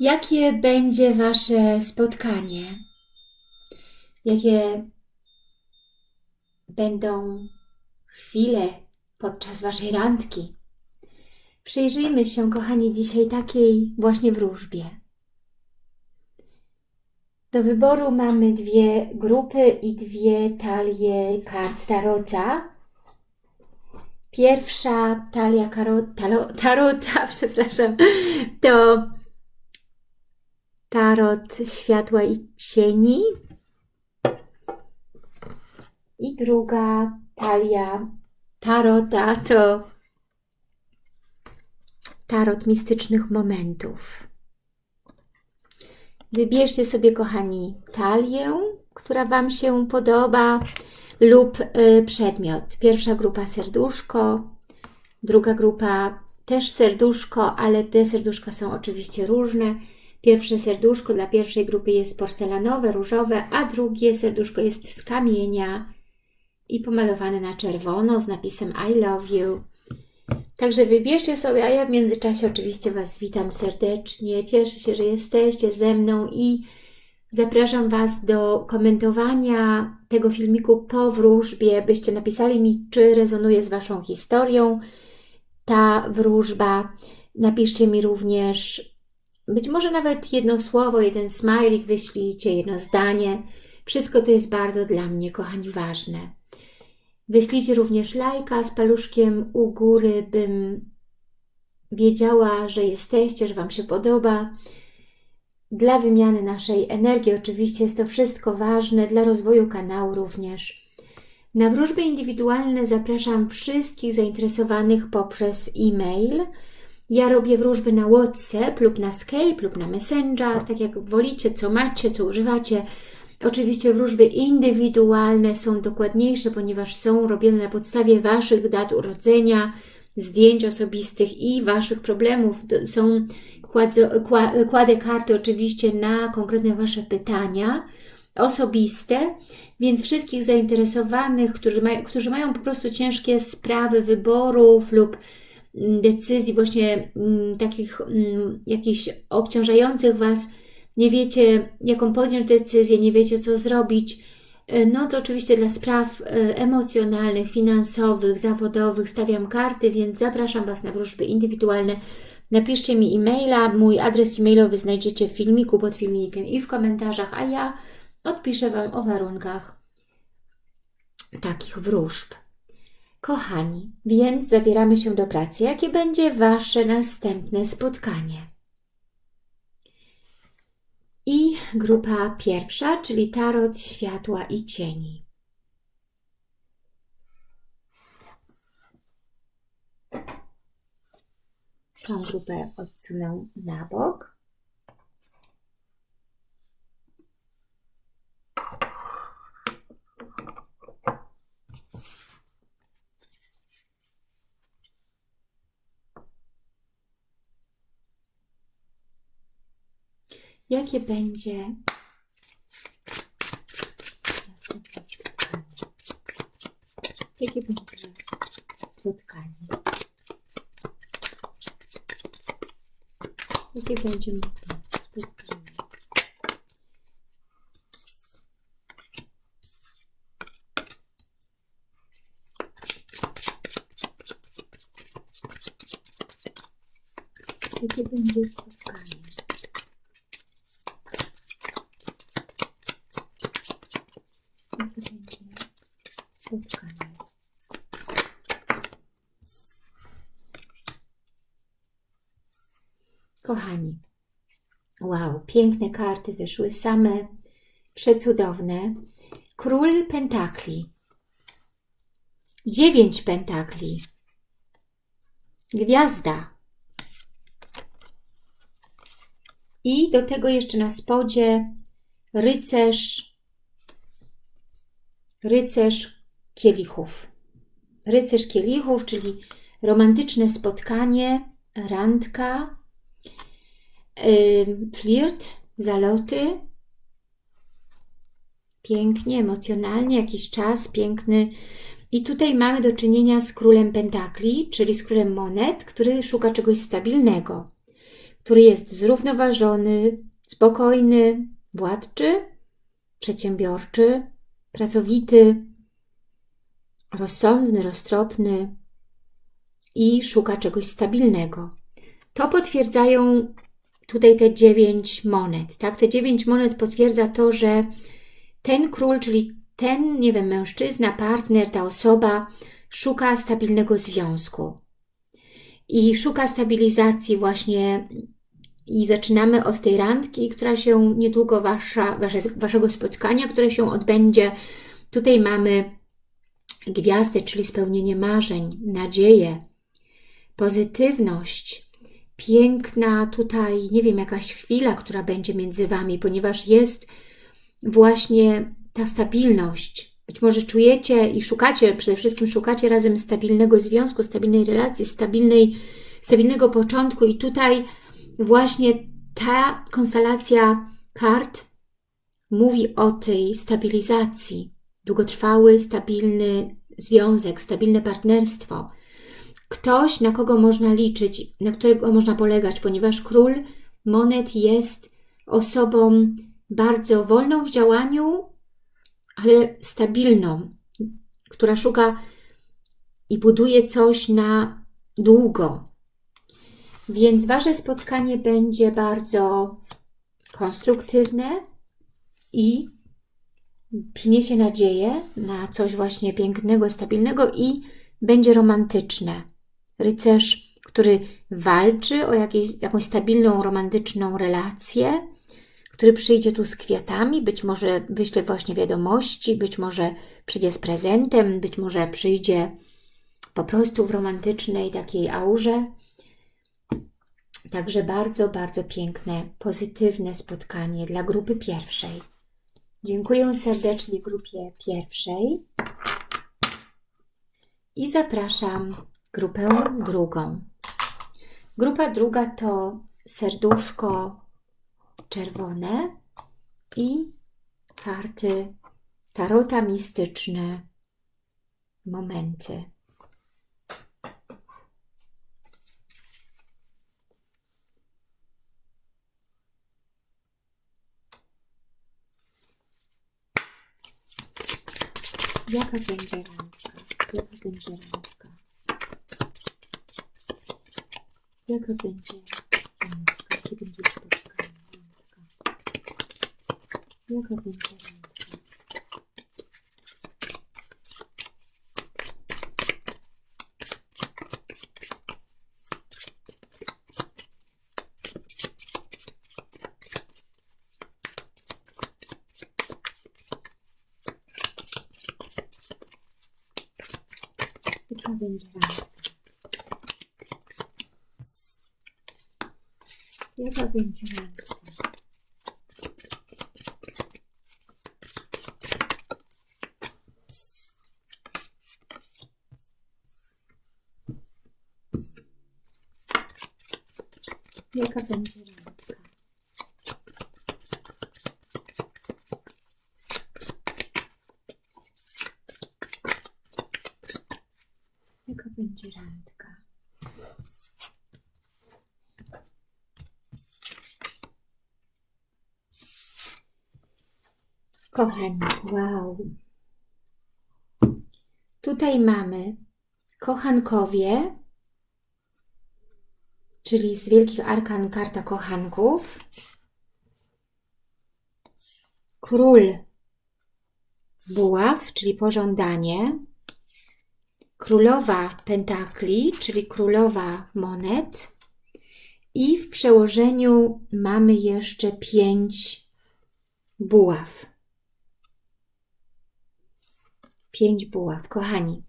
Jakie będzie Wasze spotkanie? Jakie będą chwile podczas Waszej randki? Przyjrzyjmy się, kochani, dzisiaj takiej właśnie wróżbie. Do wyboru mamy dwie grupy i dwie talie kart tarota. Pierwsza talia karo, talo, tarota, przepraszam, to tarot światła i cieni. I druga talia tarota to tarot mistycznych momentów. Wybierzcie sobie, kochani, talię, która Wam się podoba lub y, przedmiot. Pierwsza grupa serduszko, druga grupa też serduszko, ale te serduszka są oczywiście różne. Pierwsze serduszko dla pierwszej grupy jest porcelanowe, różowe, a drugie serduszko jest z kamienia i pomalowane na czerwono z napisem I love you. Także wybierzcie sobie, a ja w międzyczasie oczywiście Was witam serdecznie. Cieszę się, że jesteście ze mną i zapraszam Was do komentowania tego filmiku po wróżbie, byście napisali mi, czy rezonuje z Waszą historią ta wróżba. Napiszcie mi również, być może nawet jedno słowo, jeden smajlik wyślijcie, jedno zdanie. Wszystko to jest bardzo dla mnie, kochani, ważne. Wyślijcie również lajka z paluszkiem u góry, bym wiedziała, że jesteście, że Wam się podoba. Dla wymiany naszej energii oczywiście jest to wszystko ważne, dla rozwoju kanału również. Na wróżby indywidualne zapraszam wszystkich zainteresowanych poprzez e-mail. Ja robię wróżby na WhatsApp lub na Skype lub na Messenger, tak jak wolicie, co macie, co używacie. Oczywiście wróżby indywidualne są dokładniejsze, ponieważ są robione na podstawie Waszych dat urodzenia, zdjęć osobistych i Waszych problemów. Są kładę, kładę karty oczywiście na konkretne Wasze pytania osobiste, więc wszystkich zainteresowanych, którzy, maj, którzy mają po prostu ciężkie sprawy wyborów lub decyzji właśnie mm, takich mm, jakichś obciążających Was, nie wiecie, jaką podjąć decyzję, nie wiecie, co zrobić, e, no to oczywiście dla spraw e, emocjonalnych, finansowych, zawodowych stawiam karty, więc zapraszam Was na wróżby indywidualne. Napiszcie mi e-maila, mój adres e-mailowy znajdziecie w filmiku, pod filmikiem i w komentarzach, a ja odpiszę Wam o warunkach takich wróżb. Kochani, więc zabieramy się do pracy. Jakie będzie Wasze następne spotkanie? I grupa pierwsza, czyli tarot światła i cieni. Tą grupę odsunę na bok. Jakie będzie następne spotkanie. Jakie będzie spotkanie. Jakie będzie spotkanie. Jakie będzie spotkanie. Spotkanie. Kochani, wow, piękne karty wyszły, same przecudowne. Król pentakli, dziewięć pentakli, gwiazda i do tego jeszcze na spodzie rycerz, rycerz kielichów. Rycerz kielichów, czyli romantyczne spotkanie, randka, flirt, zaloty. Pięknie, emocjonalnie, jakiś czas piękny. I tutaj mamy do czynienia z królem pentakli, czyli z królem monet, który szuka czegoś stabilnego, który jest zrównoważony, spokojny, władczy, przedsiębiorczy, pracowity, rozsądny, roztropny i szuka czegoś stabilnego. To potwierdzają tutaj te dziewięć monet. Tak? Te dziewięć monet potwierdza to, że ten król, czyli ten, nie wiem, mężczyzna, partner, ta osoba szuka stabilnego związku i szuka stabilizacji właśnie i zaczynamy od tej randki, która się niedługo, wasza, wasze, waszego spotkania, które się odbędzie. Tutaj mamy gwiazdę, czyli spełnienie marzeń, nadzieję, pozytywność, piękna tutaj, nie wiem, jakaś chwila, która będzie między Wami, ponieważ jest właśnie ta stabilność. Być może czujecie i szukacie, przede wszystkim szukacie razem stabilnego związku, stabilnej relacji, stabilnej, stabilnego początku i tutaj właśnie ta konstelacja kart mówi o tej stabilizacji, długotrwały, stabilny związek, stabilne partnerstwo. Ktoś, na kogo można liczyć, na którego można polegać, ponieważ król monet jest osobą bardzo wolną w działaniu, ale stabilną, która szuka i buduje coś na długo. Więc Wasze spotkanie będzie bardzo konstruktywne i przyniesie nadzieję na coś właśnie pięknego, stabilnego i będzie romantyczne. Rycerz, który walczy o jakieś, jakąś stabilną, romantyczną relację, który przyjdzie tu z kwiatami, być może wyśle właśnie wiadomości, być może przyjdzie z prezentem, być może przyjdzie po prostu w romantycznej takiej aurze. Także bardzo, bardzo piękne, pozytywne spotkanie dla grupy pierwszej. Dziękuję serdecznie grupie pierwszej i zapraszam grupę drugą. Grupa druga to serduszko czerwone i karty tarota mistyczne, momenty. Jaka będzie randka? Jaka będzie randka? Jaka będzie randka? Jakie będzie spotkanie? Randka. Jaka będzie randka? Randka? Jaka będzie randka? Jaka będzie randka? Jaka będzie randka? Kochani, wow. Tutaj mamy kochankowie, czyli z Wielkich Arkan karta kochanków. Król buław, czyli pożądanie. Królowa pentakli, czyli królowa monet. I w przełożeniu mamy jeszcze pięć buław. Pięć buław, kochani.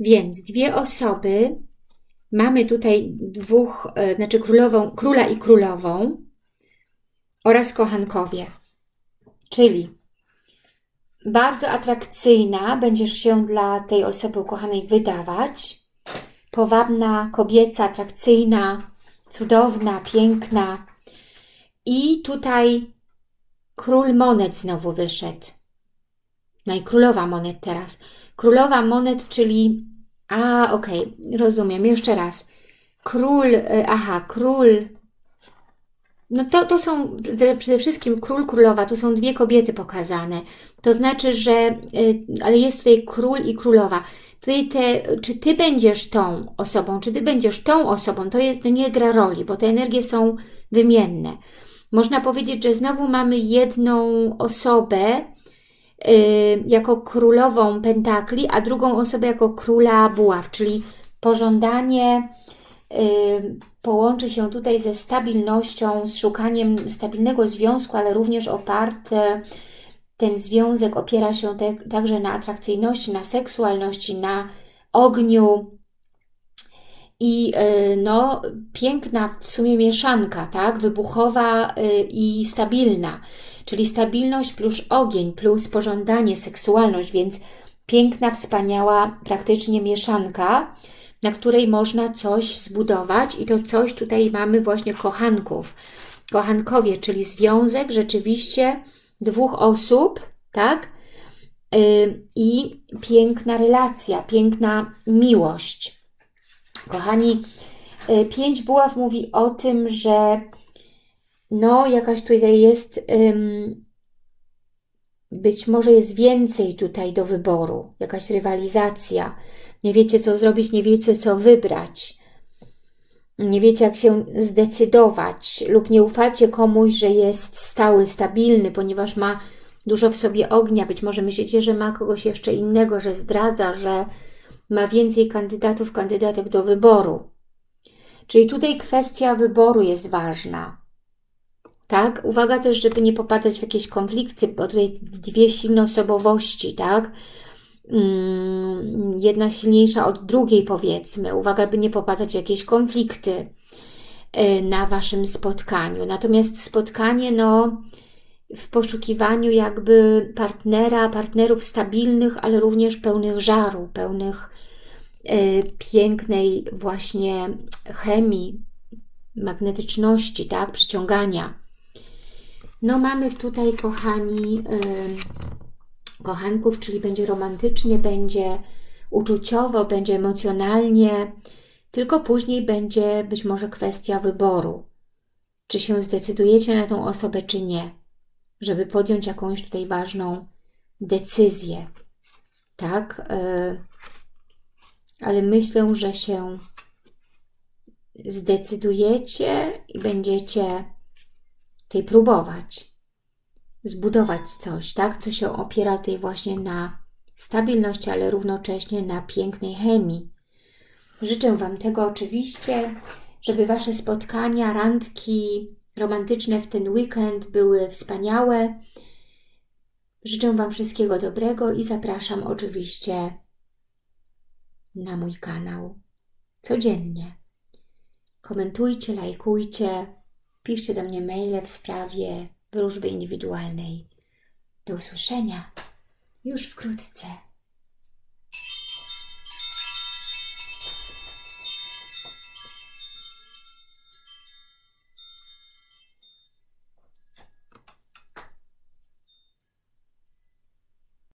Więc dwie osoby, mamy tutaj dwóch, e, znaczy królową, króla i królową oraz kochankowie. Czyli bardzo atrakcyjna będziesz się dla tej osoby ukochanej wydawać. Powabna, kobieca, atrakcyjna, cudowna, piękna. I tutaj król monet znowu wyszedł. No i królowa monet teraz. Królowa monet, czyli... A, okej, okay, rozumiem. Jeszcze raz. Król, aha, król no to, to są przede wszystkim król, królowa, tu są dwie kobiety pokazane. To znaczy, że, y, ale jest tutaj król i królowa. Tutaj te, czy Ty będziesz tą osobą, czy Ty będziesz tą osobą, to jest, nie gra roli, bo te energie są wymienne. Można powiedzieć, że znowu mamy jedną osobę, Y, jako królową pentakli, a drugą osobę jako króla buław, czyli pożądanie y, połączy się tutaj ze stabilnością, z szukaniem stabilnego związku, ale również oparte, ten związek opiera się te, także na atrakcyjności, na seksualności, na ogniu. I y, no, piękna w sumie mieszanka, tak, wybuchowa i stabilna. Czyli stabilność plus ogień, plus pożądanie, seksualność, więc piękna, wspaniała, praktycznie mieszanka, na której można coś zbudować i to coś tutaj mamy właśnie kochanków. Kochankowie, czyli związek rzeczywiście dwóch osób, tak? I piękna relacja, piękna miłość. Kochani, yy, pięć buław mówi o tym, że no jakaś tutaj jest, być może jest więcej tutaj do wyboru, jakaś rywalizacja. Nie wiecie, co zrobić, nie wiecie, co wybrać. Nie wiecie, jak się zdecydować lub nie ufacie komuś, że jest stały, stabilny, ponieważ ma dużo w sobie ognia. Być może myślicie, że ma kogoś jeszcze innego, że zdradza, że ma więcej kandydatów, kandydatek do wyboru. Czyli tutaj kwestia wyboru jest ważna tak? Uwaga też, żeby nie popadać w jakieś konflikty, bo tutaj dwie silne osobowości, tak? Jedna silniejsza od drugiej, powiedzmy. Uwaga, by nie popadać w jakieś konflikty y, na Waszym spotkaniu. Natomiast spotkanie, no, w poszukiwaniu jakby partnera, partnerów stabilnych, ale również pełnych żaru, pełnych y, pięknej właśnie chemii, magnetyczności, tak, przyciągania. No mamy tutaj, kochani, yy, kochanków, czyli będzie romantycznie, będzie uczuciowo, będzie emocjonalnie, tylko później będzie być może kwestia wyboru. Czy się zdecydujecie na tą osobę, czy nie, żeby podjąć jakąś tutaj ważną decyzję. Tak? Yy, ale myślę, że się zdecydujecie i będziecie tej próbować, zbudować coś, tak, co się opiera tutaj właśnie na stabilności, ale równocześnie na pięknej chemii. Życzę Wam tego oczywiście, żeby Wasze spotkania, randki romantyczne w ten weekend były wspaniałe. Życzę Wam wszystkiego dobrego i zapraszam oczywiście na mój kanał codziennie. Komentujcie, lajkujcie, Piszcie do mnie maile w sprawie wróżby indywidualnej. Do usłyszenia już wkrótce.